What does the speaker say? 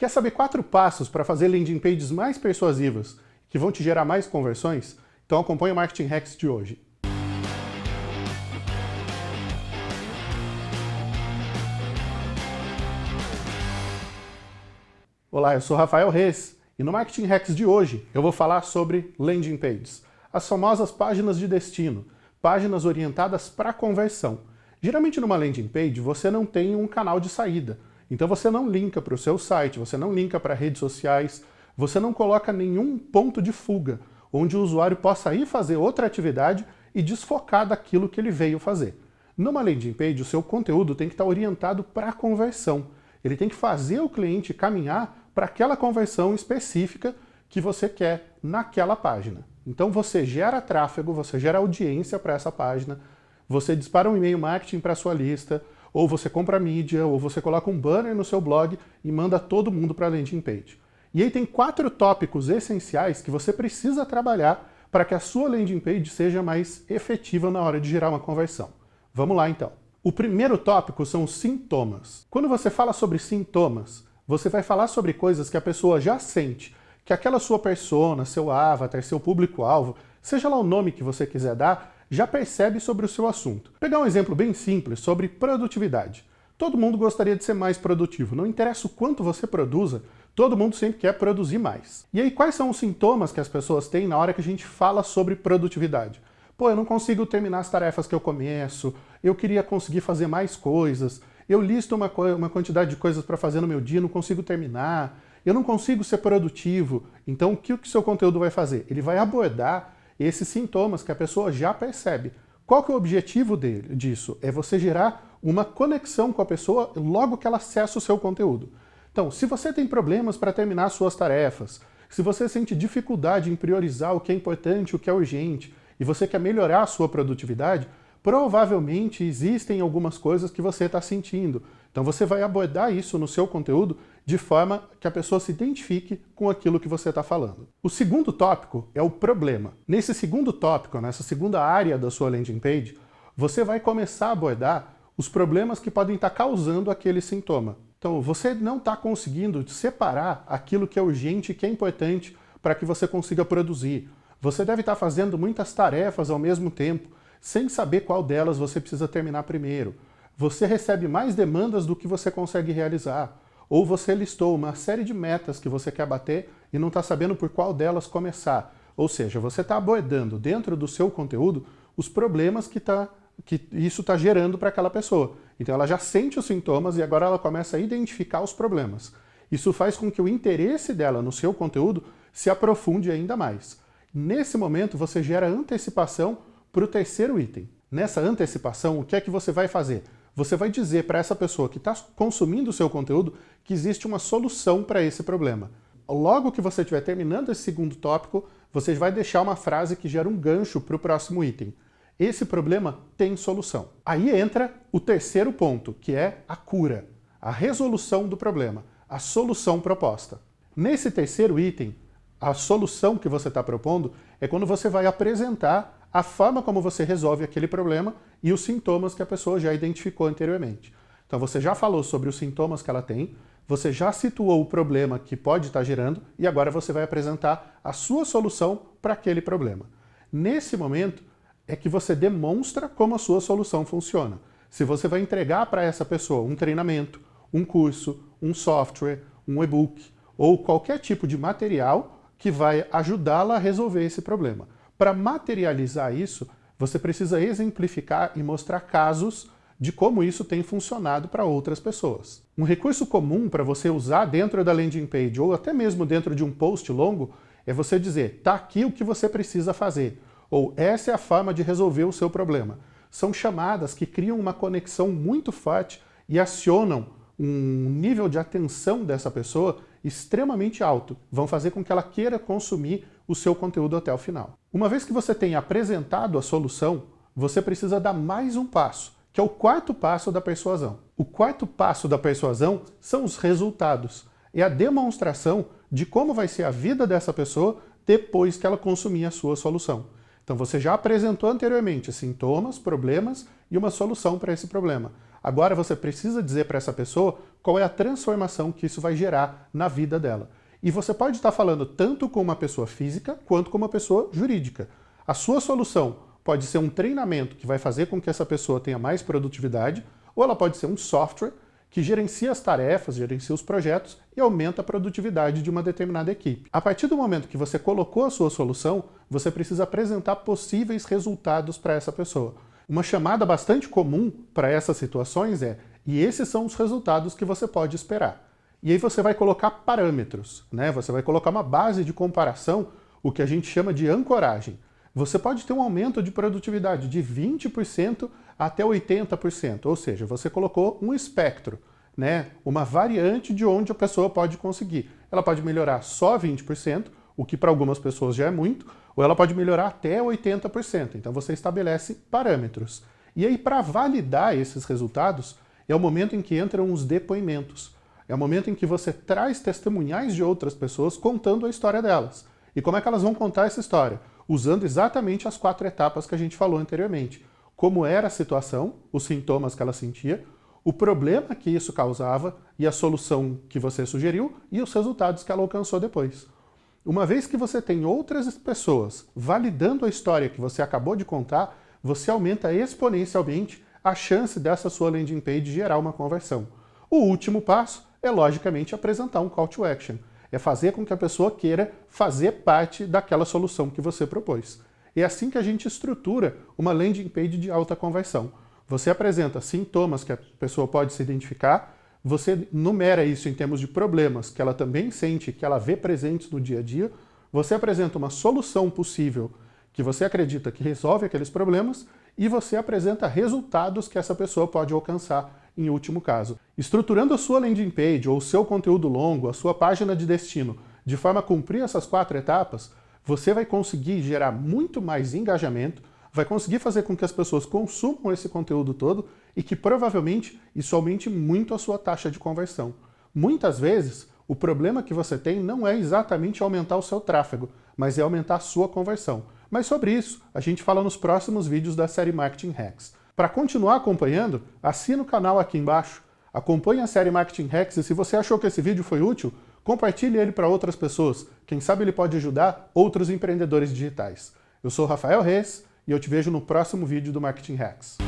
Quer saber quatro passos para fazer landing pages mais persuasivas, que vão te gerar mais conversões? Então acompanhe o Marketing Hacks de hoje. Olá, eu sou Rafael Reis e no Marketing Hacks de hoje eu vou falar sobre landing pages, as famosas páginas de destino, páginas orientadas para conversão. Geralmente numa landing page você não tem um canal de saída, então você não linka para o seu site, você não linka para redes sociais, você não coloca nenhum ponto de fuga, onde o usuário possa ir fazer outra atividade e desfocar daquilo que ele veio fazer. Numa landing page, o seu conteúdo tem que estar orientado para a conversão. Ele tem que fazer o cliente caminhar para aquela conversão específica que você quer naquela página. Então você gera tráfego, você gera audiência para essa página, você dispara um e-mail marketing para sua lista, ou você compra mídia, ou você coloca um banner no seu blog e manda todo mundo para a landing page. E aí tem quatro tópicos essenciais que você precisa trabalhar para que a sua landing page seja mais efetiva na hora de gerar uma conversão. Vamos lá então. O primeiro tópico são os sintomas. Quando você fala sobre sintomas, você vai falar sobre coisas que a pessoa já sente, que aquela sua persona, seu avatar, seu público-alvo, seja lá o nome que você quiser dar, já percebe sobre o seu assunto. Vou pegar um exemplo bem simples sobre produtividade. Todo mundo gostaria de ser mais produtivo, não interessa o quanto você produza, todo mundo sempre quer produzir mais. E aí quais são os sintomas que as pessoas têm na hora que a gente fala sobre produtividade? Pô, eu não consigo terminar as tarefas que eu começo, eu queria conseguir fazer mais coisas, eu listo uma, uma quantidade de coisas para fazer no meu dia, não consigo terminar, eu não consigo ser produtivo. Então o que o seu conteúdo vai fazer? Ele vai abordar esses sintomas que a pessoa já percebe. Qual que é o objetivo dele, disso? É você gerar uma conexão com a pessoa logo que ela acessa o seu conteúdo. Então, se você tem problemas para terminar suas tarefas, se você sente dificuldade em priorizar o que é importante, o que é urgente, e você quer melhorar a sua produtividade, provavelmente existem algumas coisas que você está sentindo. Então você vai abordar isso no seu conteúdo de forma que a pessoa se identifique com aquilo que você está falando. O segundo tópico é o problema. Nesse segundo tópico, nessa segunda área da sua landing page, você vai começar a abordar os problemas que podem estar tá causando aquele sintoma. Então, você não está conseguindo separar aquilo que é urgente e que é importante para que você consiga produzir. Você deve estar tá fazendo muitas tarefas ao mesmo tempo, sem saber qual delas você precisa terminar primeiro. Você recebe mais demandas do que você consegue realizar. Ou você listou uma série de metas que você quer bater e não está sabendo por qual delas começar. Ou seja, você está abordando dentro do seu conteúdo os problemas que, tá, que isso está gerando para aquela pessoa. Então ela já sente os sintomas e agora ela começa a identificar os problemas. Isso faz com que o interesse dela no seu conteúdo se aprofunde ainda mais. Nesse momento você gera antecipação para o terceiro item. Nessa antecipação, o que é que você vai fazer? Você vai dizer para essa pessoa que está consumindo o seu conteúdo que existe uma solução para esse problema. Logo que você estiver terminando esse segundo tópico, você vai deixar uma frase que gera um gancho para o próximo item. Esse problema tem solução. Aí entra o terceiro ponto, que é a cura, a resolução do problema, a solução proposta. Nesse terceiro item, a solução que você está propondo é quando você vai apresentar a forma como você resolve aquele problema e os sintomas que a pessoa já identificou anteriormente. Então você já falou sobre os sintomas que ela tem, você já situou o problema que pode estar gerando e agora você vai apresentar a sua solução para aquele problema. Nesse momento é que você demonstra como a sua solução funciona. Se você vai entregar para essa pessoa um treinamento, um curso, um software, um e-book ou qualquer tipo de material que vai ajudá-la a resolver esse problema. Para materializar isso, você precisa exemplificar e mostrar casos de como isso tem funcionado para outras pessoas. Um recurso comum para você usar dentro da landing page ou até mesmo dentro de um post longo é você dizer, tá aqui o que você precisa fazer, ou essa é a forma de resolver o seu problema. São chamadas que criam uma conexão muito forte e acionam um nível de atenção dessa pessoa extremamente alto, vão fazer com que ela queira consumir o seu conteúdo até o final. Uma vez que você tenha apresentado a solução, você precisa dar mais um passo, que é o quarto passo da persuasão. O quarto passo da persuasão são os resultados. É a demonstração de como vai ser a vida dessa pessoa depois que ela consumir a sua solução. Então você já apresentou anteriormente sintomas, problemas e uma solução para esse problema. Agora você precisa dizer para essa pessoa qual é a transformação que isso vai gerar na vida dela. E você pode estar falando tanto com uma pessoa física quanto com uma pessoa jurídica. A sua solução pode ser um treinamento que vai fazer com que essa pessoa tenha mais produtividade, ou ela pode ser um software que gerencia as tarefas, gerencia os projetos e aumenta a produtividade de uma determinada equipe. A partir do momento que você colocou a sua solução, você precisa apresentar possíveis resultados para essa pessoa. Uma chamada bastante comum para essas situações é e esses são os resultados que você pode esperar. E aí você vai colocar parâmetros, né? você vai colocar uma base de comparação, o que a gente chama de ancoragem. Você pode ter um aumento de produtividade de 20% até 80%, ou seja, você colocou um espectro, né? uma variante de onde a pessoa pode conseguir. Ela pode melhorar só 20%, o que para algumas pessoas já é muito, ou ela pode melhorar até 80%. Então você estabelece parâmetros. E aí, para validar esses resultados, é o momento em que entram os depoimentos. É o momento em que você traz testemunhais de outras pessoas contando a história delas. E como é que elas vão contar essa história? Usando exatamente as quatro etapas que a gente falou anteriormente. Como era a situação, os sintomas que ela sentia, o problema que isso causava e a solução que você sugeriu e os resultados que ela alcançou depois. Uma vez que você tem outras pessoas validando a história que você acabou de contar, você aumenta exponencialmente a chance dessa sua landing page gerar uma conversão. O último passo é, logicamente, apresentar um call to action. É fazer com que a pessoa queira fazer parte daquela solução que você propôs. É assim que a gente estrutura uma landing page de alta conversão. Você apresenta sintomas que a pessoa pode se identificar, você numera isso em termos de problemas que ela também sente, que ela vê presentes no dia a dia, você apresenta uma solução possível que você acredita que resolve aqueles problemas e você apresenta resultados que essa pessoa pode alcançar em último caso. Estruturando a sua landing page ou o seu conteúdo longo, a sua página de destino, de forma a cumprir essas quatro etapas, você vai conseguir gerar muito mais engajamento, vai conseguir fazer com que as pessoas consumam esse conteúdo todo e que provavelmente isso aumente muito a sua taxa de conversão. Muitas vezes, o problema que você tem não é exatamente aumentar o seu tráfego, mas é aumentar a sua conversão. Mas sobre isso, a gente fala nos próximos vídeos da série Marketing Hacks. Para continuar acompanhando, assina o canal aqui embaixo, acompanhe a série Marketing Hacks e se você achou que esse vídeo foi útil, compartilhe ele para outras pessoas. Quem sabe ele pode ajudar outros empreendedores digitais. Eu sou Rafael Reis e eu te vejo no próximo vídeo do Marketing Hacks.